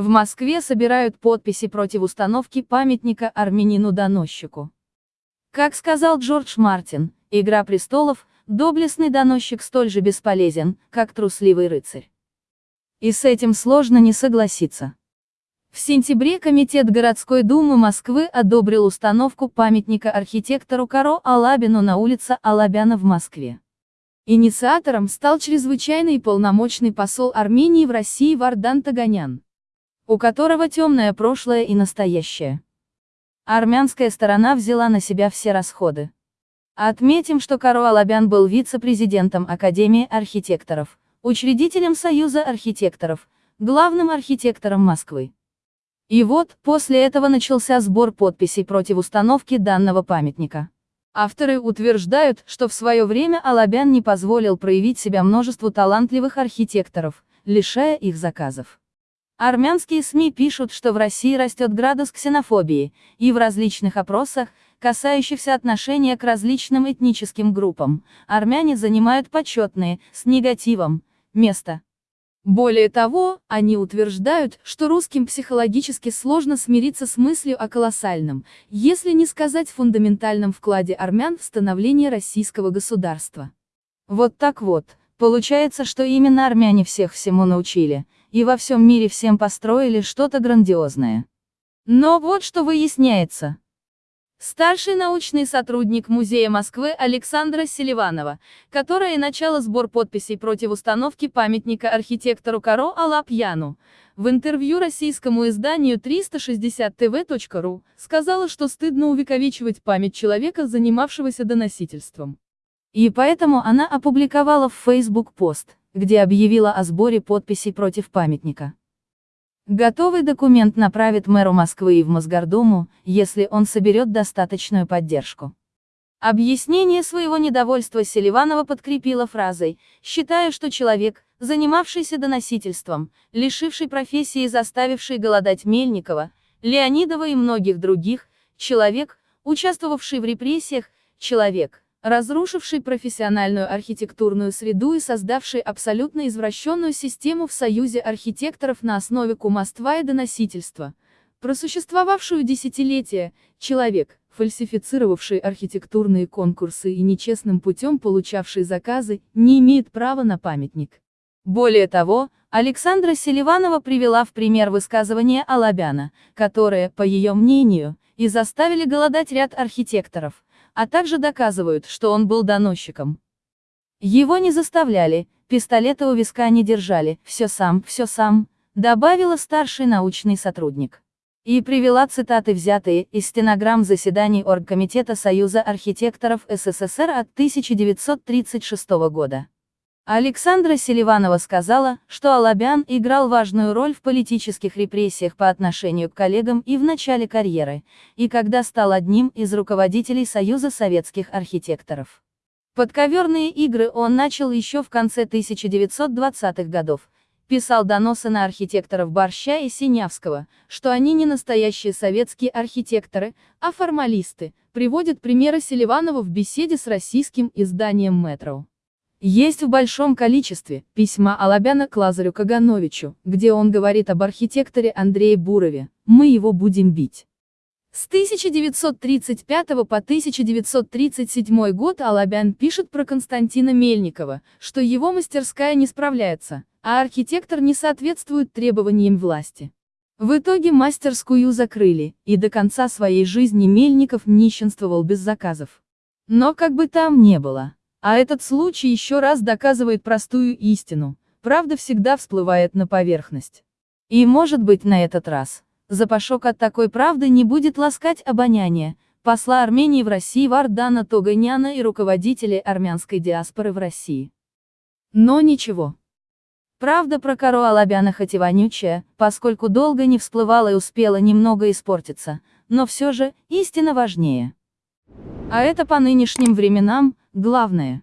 В Москве собирают подписи против установки памятника армянину-доносчику. Как сказал Джордж Мартин, «Игра престолов», доблестный доносчик столь же бесполезен, как трусливый рыцарь. И с этим сложно не согласиться. В сентябре Комитет городской думы Москвы одобрил установку памятника архитектору Каро Алабину на улице Алабяна в Москве. Инициатором стал чрезвычайный и полномочный посол Армении в России Вардан Таганян, у которого темное прошлое и настоящее. Армянская сторона взяла на себя все расходы. Отметим, что Каро Алабян был вице-президентом Академии архитекторов, учредителем Союза архитекторов, главным архитектором Москвы. И вот, после этого начался сбор подписей против установки данного памятника. Авторы утверждают, что в свое время Алабян не позволил проявить себя множеству талантливых архитекторов, лишая их заказов. Армянские СМИ пишут, что в России растет градус ксенофобии, и в различных опросах, касающихся отношения к различным этническим группам, армяне занимают почетные, с негативом, место. Более того, они утверждают, что русским психологически сложно смириться с мыслью о колоссальном, если не сказать фундаментальном вкладе армян в становление российского государства. Вот так вот, получается, что именно армяне всех всему научили, и во всем мире всем построили что-то грандиозное. Но вот что выясняется. Старший научный сотрудник Музея Москвы Александра Селиванова, которая начала сбор подписей против установки памятника архитектору Каро Алапьяну, в интервью российскому изданию 360tv.ru, сказала, что стыдно увековечивать память человека, занимавшегося доносительством. И поэтому она опубликовала в Facebook пост, где объявила о сборе подписей против памятника. Готовый документ направит мэру Москвы и в Мосгордуму, если он соберет достаточную поддержку. Объяснение своего недовольства Селиванова подкрепила фразой «Считаю, что человек, занимавшийся доносительством, лишивший профессии и заставивший голодать Мельникова, Леонидова и многих других, человек, участвовавший в репрессиях, человек, разрушивший профессиональную архитектурную среду и создавший абсолютно извращенную систему в союзе архитекторов на основе кумовства и доносительства, просуществовавшую десятилетия, человек, фальсифицировавший архитектурные конкурсы и нечестным путем получавший заказы, не имеет права на памятник. Более того, Александра Селиванова привела в пример высказывания Алабяна, которые, по ее мнению, и заставили голодать ряд архитекторов, а также доказывают, что он был доносчиком. Его не заставляли, пистолета у виска не держали, все сам, все сам, добавила старший научный сотрудник. И привела цитаты, взятые из стенограмм заседаний Оргкомитета Союза архитекторов СССР от 1936 года. Александра Селиванова сказала, что Алабян играл важную роль в политических репрессиях по отношению к коллегам и в начале карьеры, и когда стал одним из руководителей Союза советских архитекторов. Подковерные игры он начал еще в конце 1920-х годов, писал доносы на архитекторов Борща и Синявского, что они не настоящие советские архитекторы, а формалисты, приводит примеры Селиванова в беседе с российским изданием «Метро». Есть в большом количестве письма Алабяна к Лазарю Кагановичу, где он говорит об архитекторе Андрее Бурове, мы его будем бить. С 1935 по 1937 год Алабян пишет про Константина Мельникова, что его мастерская не справляется, а архитектор не соответствует требованиям власти. В итоге мастерскую закрыли, и до конца своей жизни Мельников нищенствовал без заказов. Но как бы там не было. А этот случай еще раз доказывает простую истину, правда всегда всплывает на поверхность. И может быть на этот раз, запашок от такой правды не будет ласкать обоняние, посла Армении в России Вардана Тоганяна и руководителей армянской диаспоры в России. Но ничего. Правда про Каро Алабяна хоть и вонючая, поскольку долго не всплывала и успела немного испортиться, но все же, истина важнее. А это по нынешним временам, главное.